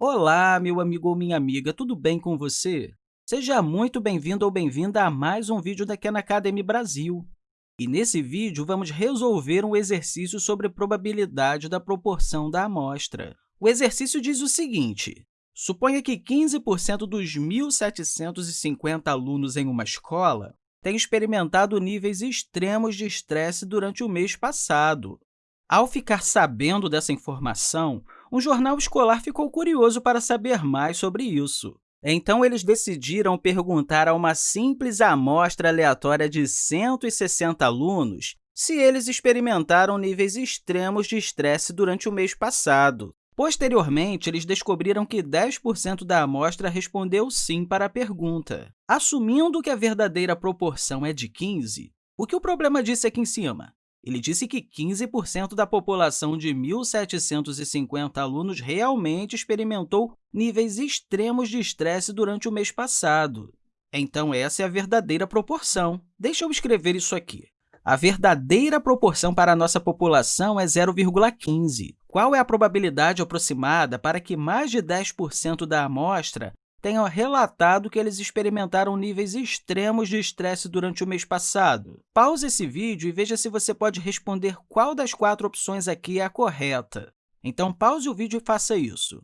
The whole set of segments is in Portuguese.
Olá, meu amigo ou minha amiga, tudo bem com você? Seja muito bem-vindo ou bem-vinda a mais um vídeo da Khan Academy Brasil. E nesse vídeo, vamos resolver um exercício sobre probabilidade da proporção da amostra. O exercício diz o seguinte, suponha que 15% dos 1.750 alunos em uma escola têm experimentado níveis extremos de estresse durante o mês passado. Ao ficar sabendo dessa informação, um jornal escolar ficou curioso para saber mais sobre isso. Então, eles decidiram perguntar a uma simples amostra aleatória de 160 alunos se eles experimentaram níveis extremos de estresse durante o mês passado. Posteriormente, eles descobriram que 10% da amostra respondeu sim para a pergunta. Assumindo que a verdadeira proporção é de 15, o que o problema disse aqui em cima? Ele disse que 15% da população de 1.750 alunos realmente experimentou níveis extremos de estresse durante o mês passado. Então, essa é a verdadeira proporção. Deixa eu escrever isso aqui. A verdadeira proporção para a nossa população é 0,15. Qual é a probabilidade aproximada para que mais de 10% da amostra tenham relatado que eles experimentaram níveis extremos de estresse durante o mês passado. Pause esse vídeo e veja se você pode responder qual das quatro opções aqui é a correta. Então, pause o vídeo e faça isso.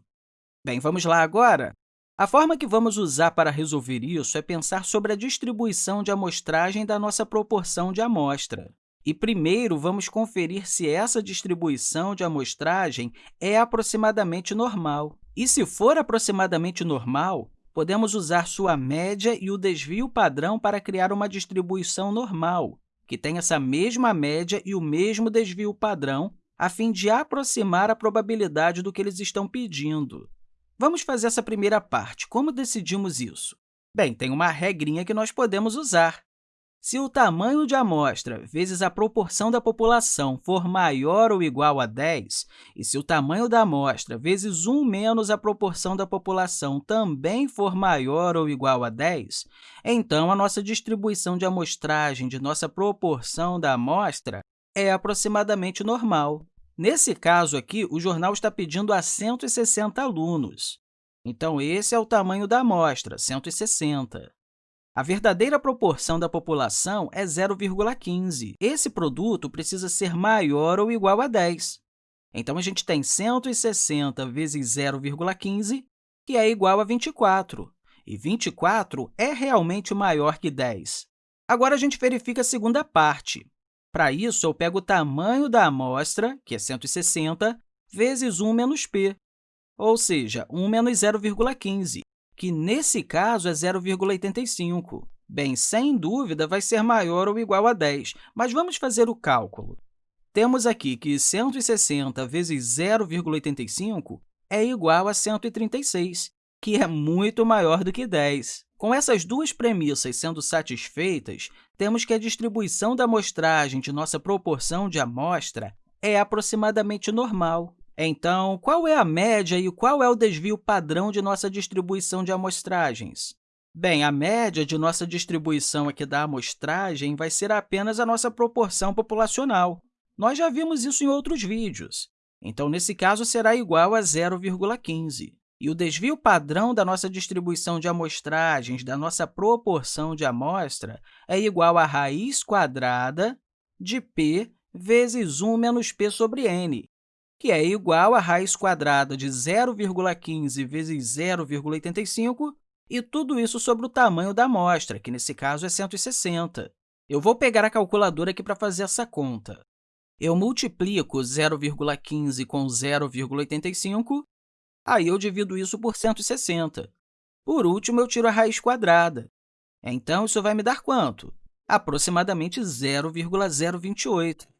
Bem, vamos lá agora? A forma que vamos usar para resolver isso é pensar sobre a distribuição de amostragem da nossa proporção de amostra. E, primeiro, vamos conferir se essa distribuição de amostragem é aproximadamente normal. E se for aproximadamente normal, podemos usar sua média e o desvio padrão para criar uma distribuição normal, que tem essa mesma média e o mesmo desvio padrão, a fim de aproximar a probabilidade do que eles estão pedindo. Vamos fazer essa primeira parte. Como decidimos isso? Bem, tem uma regrinha que nós podemos usar. Se o tamanho de amostra vezes a proporção da população for maior ou igual a 10, e se o tamanho da amostra vezes 1 menos a proporção da população também for maior ou igual a 10, então a nossa distribuição de amostragem de nossa proporção da amostra é aproximadamente normal. Nesse caso aqui, o jornal está pedindo a 160 alunos. Então, esse é o tamanho da amostra, 160. A verdadeira proporção da população é 0,15. Esse produto precisa ser maior ou igual a 10. Então, a gente tem 160 vezes 0,15, que é igual a 24. E 24 é realmente maior que 10. Agora, a gente verifica a segunda parte. Para isso, eu pego o tamanho da amostra, que é 160, vezes 1 menos p, ou seja, 1 menos 0,15 que, nesse caso, é 0,85. Bem, sem dúvida, vai ser maior ou igual a 10, mas vamos fazer o cálculo. Temos aqui que 160 vezes 0,85 é igual a 136, que é muito maior do que 10. Com essas duas premissas sendo satisfeitas, temos que a distribuição da amostragem de nossa proporção de amostra é aproximadamente normal. Então, qual é a média e qual é o desvio padrão de nossa distribuição de amostragens? Bem, a média de nossa distribuição aqui da amostragem vai ser apenas a nossa proporção populacional. Nós já vimos isso em outros vídeos. Então, nesse caso, será igual a 0,15. E o desvio padrão da nossa distribuição de amostragens, da nossa proporção de amostra, é igual a raiz quadrada de p vezes 1 menos p sobre n, que é igual a raiz quadrada de 0,15 vezes 0,85, e tudo isso sobre o tamanho da amostra, que nesse caso é 160. Eu vou pegar a calculadora aqui para fazer essa conta. Eu multiplico 0,15 com 0,85, aí eu divido isso por 160. Por último, eu tiro a raiz quadrada. Então, isso vai me dar quanto? Aproximadamente 0,028.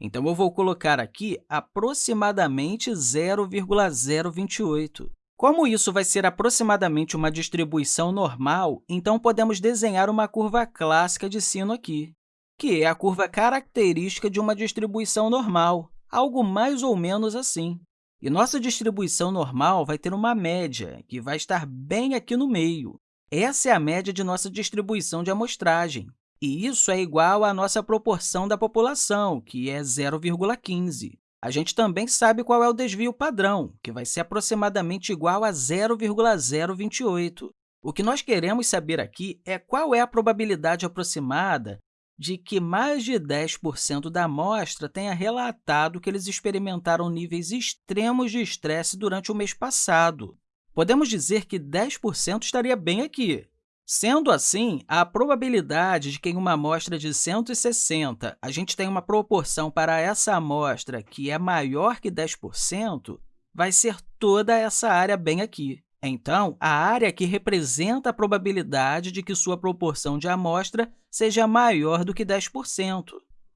Então, eu vou colocar aqui aproximadamente 0,028. Como isso vai ser aproximadamente uma distribuição normal, então podemos desenhar uma curva clássica de sino aqui, que é a curva característica de uma distribuição normal, algo mais ou menos assim. E nossa distribuição normal vai ter uma média, que vai estar bem aqui no meio. Essa é a média de nossa distribuição de amostragem. E isso é igual à nossa proporção da população, que é 0,15. a gente também sabe qual é o desvio padrão, que vai ser aproximadamente igual a 0,028. O que nós queremos saber aqui é qual é a probabilidade aproximada de que mais de 10% da amostra tenha relatado que eles experimentaram níveis extremos de estresse durante o mês passado. Podemos dizer que 10% estaria bem aqui. Sendo assim, a probabilidade de que em uma amostra de 160 a gente tenha uma proporção para essa amostra que é maior que 10% vai ser toda essa área bem aqui. Então, a área que representa a probabilidade de que sua proporção de amostra seja maior do que 10%,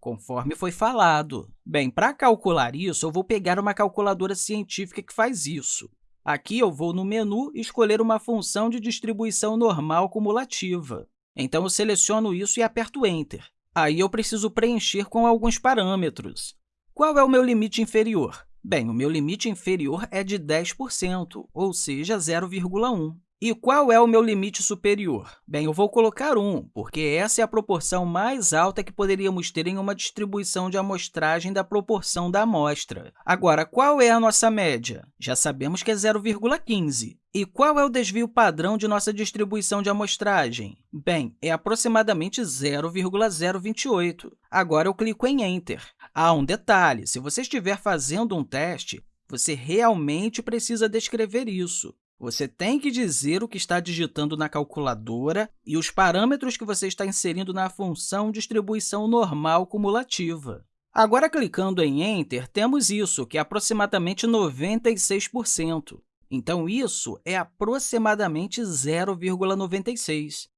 conforme foi falado. Bem, para calcular isso, eu vou pegar uma calculadora científica que faz isso. Aqui, eu vou no menu escolher uma função de distribuição normal cumulativa. Então, eu seleciono isso e aperto Enter. Aí, eu preciso preencher com alguns parâmetros. Qual é o meu limite inferior? Bem, o meu limite inferior é de 10%, ou seja, 0,1. E qual é o meu limite superior? Bem, eu vou colocar 1, porque essa é a proporção mais alta que poderíamos ter em uma distribuição de amostragem da proporção da amostra. Agora, qual é a nossa média? Já sabemos que é 0,15. E qual é o desvio padrão de nossa distribuição de amostragem? Bem, é aproximadamente 0,028. Agora, eu clico em Enter. Há um detalhe, se você estiver fazendo um teste, você realmente precisa descrever isso. Você tem que dizer o que está digitando na calculadora e os parâmetros que você está inserindo na função distribuição normal cumulativa. Agora, clicando em Enter, temos isso, que é aproximadamente 96%. Então, isso é aproximadamente 0,96.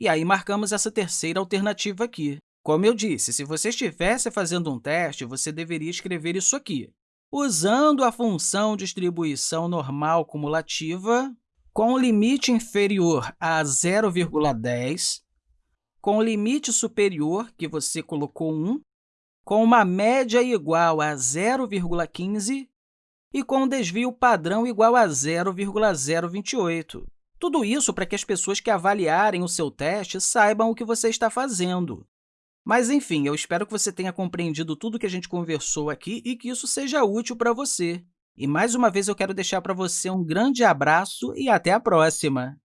E aí, marcamos essa terceira alternativa aqui. Como eu disse, se você estivesse fazendo um teste, você deveria escrever isso aqui, usando a função distribuição normal cumulativa com limite inferior a 0,10, com limite superior, que você colocou 1, com uma média igual a 0,15 e com desvio padrão igual a 0,028. Tudo isso para que as pessoas que avaliarem o seu teste saibam o que você está fazendo. Mas, enfim, eu espero que você tenha compreendido tudo que a gente conversou aqui e que isso seja útil para você. E, mais uma vez, eu quero deixar para você um grande abraço e até a próxima!